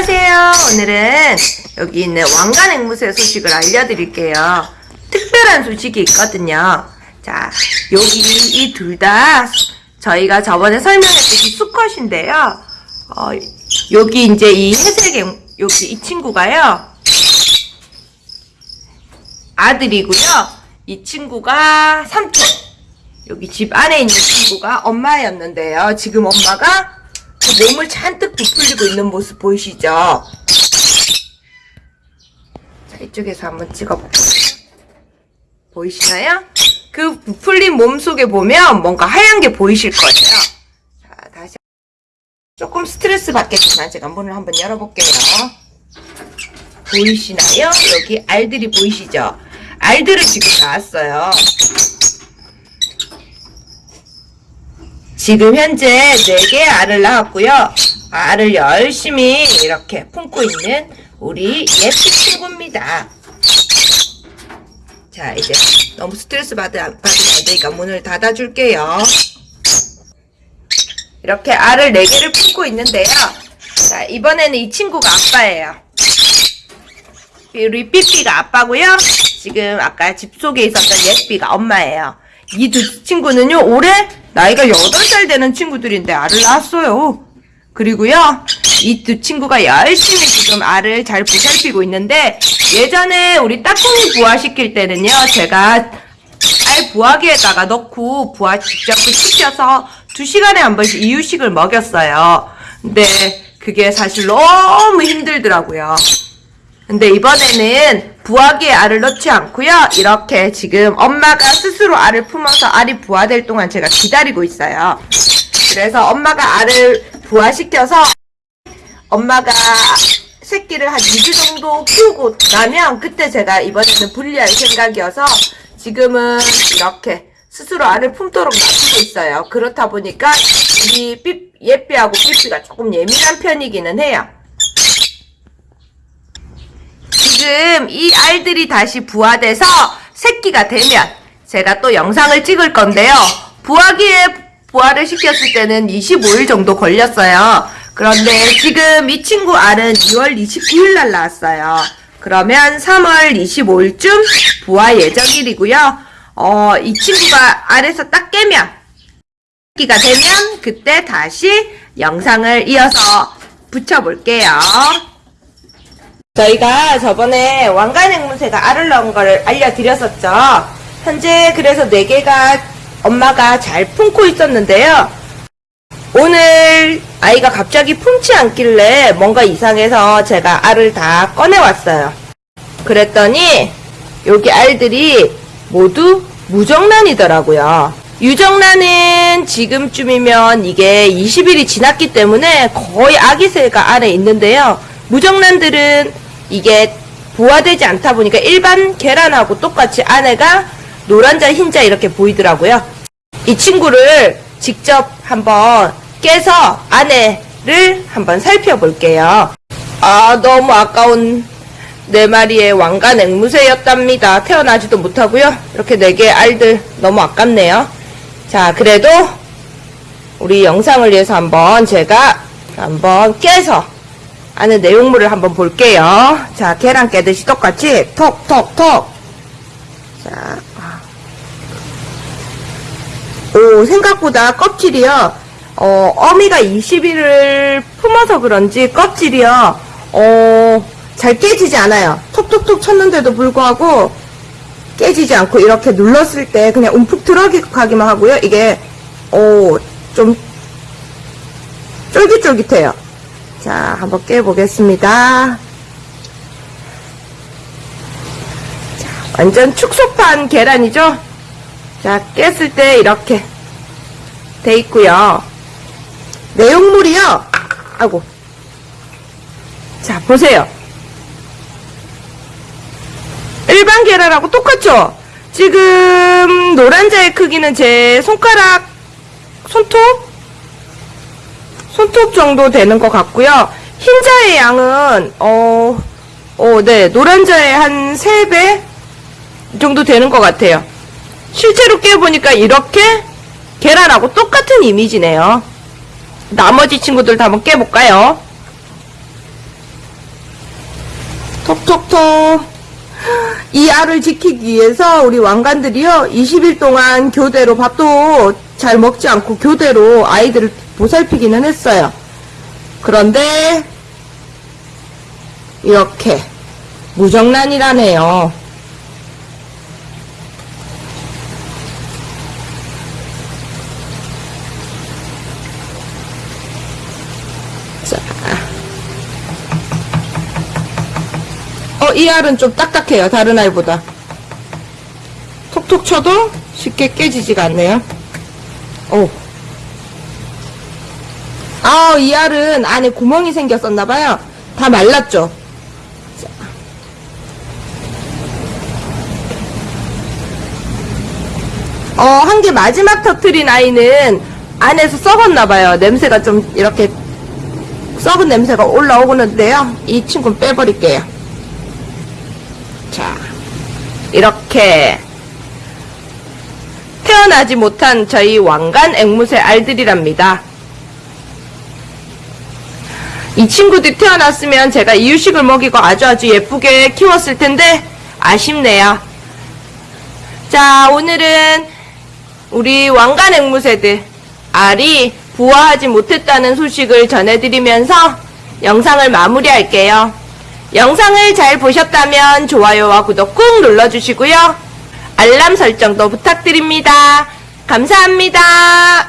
안녕하세요. 오늘은 여기 있는 왕관 앵무새 소식을 알려드릴게요. 특별한 소식이 있거든요. 자, 여기 이 둘 다 저희가 저번에 설명했듯이 수컷인데요. 어, 여기 이제 이 회색 앵, 여기 이 친구가요. 아들이고요. 이 친구가 삼촌. 여기 집 안에 있는 친구가 엄마였는데요. 지금 엄마가 그 몸을 잔뜩 부풀리고 있는 모습 보이시죠? 자, 이쪽에서 한번 찍어볼게요. 보이시나요? 그 부풀린 몸 속에 보면 뭔가 하얀 게 보이실 거예요. 자, 다시. 조금 스트레스 받겠지만 제가 문을 한번 열어볼게요. 보이시나요? 여기 알들이 보이시죠? 알들을 지금 낳았어요. 지금 현재 4개의 알을 낳았고요. 알을 열심히 이렇게 품고 있는 우리 예쁜 친구입니다. 자, 이제 너무 스트레스 받으, 받으면 안 되니까 문을 닫아줄게요. 이렇게 알을 4개를 품고 있는데요. 자, 이번에는 이 친구가 아빠예요. 우리 삐삐가 아빠고요. 지금 아까 집 속에 있었던 예삐가 엄마예요. 이 두 친구는요, 올해 나이가 8살 되는 친구들인데 알을 낳았어요. 그리고요, 이 두 친구가 열심히 지금 알을 잘 보살피고 있는데, 예전에 우리 따콩이 부화시킬 때는요, 제가 알 부화기에다가 넣고 부화 직접 시켜서 2시간에 한 번씩 이유식을 먹였어요. 근데 그게 사실 너무 힘들더라고요. 근데 이번에는 부화기에 알을 넣지 않고요. 이렇게 지금 엄마가 스스로 알을 품어서 알이 부화될 동안 제가 기다리고 있어요. 그래서 엄마가 알을 부화시켜서 엄마가 새끼를 한 2주 정도 키우고 나면 그때 제가 이번에는 분리할 생각이어서 지금은 이렇게 스스로 알을 품도록 놔두고 있어요. 그렇다 보니까 우리 삐, 예삐하고 삐삐가 조금 예민한 편이기는 해요. 지금 이 알들이 다시 부화돼서 새끼가 되면 제가 또 영상을 찍을 건데요. 부화기에 부화를 시켰을 때는 25일 정도 걸렸어요. 그런데 지금 이 친구 알은 2월 29일 날 나왔어요. 그러면 3월 25일쯤 부화 예정일이고요. 어, 이 친구가 알에서 딱 깨면 새끼가 되면 그때 다시 영상을 이어서 붙여볼게요. 저희가 저번에 왕관 앵무새가 알을 낳은 걸 알려드렸었죠. 현재 그래서 4개가 엄마가 잘 품고 있었는데요. 오늘 아이가 갑자기 품지 않길래 뭔가 이상해서 제가 알을 다 꺼내왔어요. 그랬더니 여기 알들이 모두 무정란이더라고요. 유정란은 지금쯤이면 이게 20일이 지났기 때문에 거의 아기새가 안에 있는데요. 무정란들은 이게 부화되지 않다 보니까 일반 계란하고 똑같이 안에가 노란자 흰자 이렇게 보이더라고요. 이 친구를 직접 한번 깨서 안에를 한번 살펴볼게요. 아 너무 아까운 네 마리의 왕관 앵무새였답니다. 태어나지도 못하고요. 이렇게 네 개의 알들 너무 아깝네요. 자 그래도 우리 영상을 위해서 한번 제가 한번 깨서 안에 내용물을 한번 볼게요. 자, 계란 깨듯이 똑같이 톡 톡 톡. 자, 오 생각보다 껍질이요. 어, 어미가 20일을 품어서 그런지 껍질이요. 어, 잘 깨지지 않아요. 톡톡톡 쳤는데도 불구하고 깨지지 않고 이렇게 눌렀을 때 그냥 움푹 들어가기만 하고요. 이게 오, 좀 쫄깃쫄깃해요. 자, 한번 깨보겠습니다. 자, 완전 축소판 계란이죠? 자, 깼을 때 이렇게 돼 있고요. 내용물이요. 아이고. 자, 보세요. 일반 계란하고 똑같죠? 지금 노란자의 크기는 제 손가락 손톱 손톱 정도 되는 것 같고요. 흰자의 양은 어, 어, 네, 노란자의 한 3배 정도 되는 것 같아요. 실제로 깨보니까 이렇게 계란하고 똑같은 이미지네요. 나머지 친구들도 한번 깨볼까요? 톡톡톡. 이 알을 지키기 위해서 우리 왕관들이요, 20일 동안 교대로 밥도 잘 먹지 않고 교대로 아이들을 보살피기는 했어요. 그런데, 이렇게, 무정란이라네요. 자. 어, 이 알은 좀 딱딱해요. 다른 알보다. 톡톡 쳐도 쉽게 깨지지가 않네요. 오. 아, 이 알은 안에 구멍이 생겼었나봐요. 다 말랐죠? 자. 어, 한 개 마지막 터트린 아이는 안에서 썩었나봐요. 냄새가 좀 이렇게 썩은 냄새가 올라오는데요. 이 친구는 빼버릴게요. 자, 이렇게 태어나지 못한 저희 왕관 앵무새 알들이랍니다. 이 친구들이 태어났으면 제가 이유식을 먹이고 아주 아주 예쁘게 키웠을 텐데 아쉽네요. 자, 오늘은 우리 왕관 앵무새들 알이 부화하지 못했다는 소식을 전해드리면서 영상을 마무리할게요. 영상을 잘 보셨다면 좋아요와 구독 꾹 눌러주시고요. 알람 설정도 부탁드립니다. 감사합니다.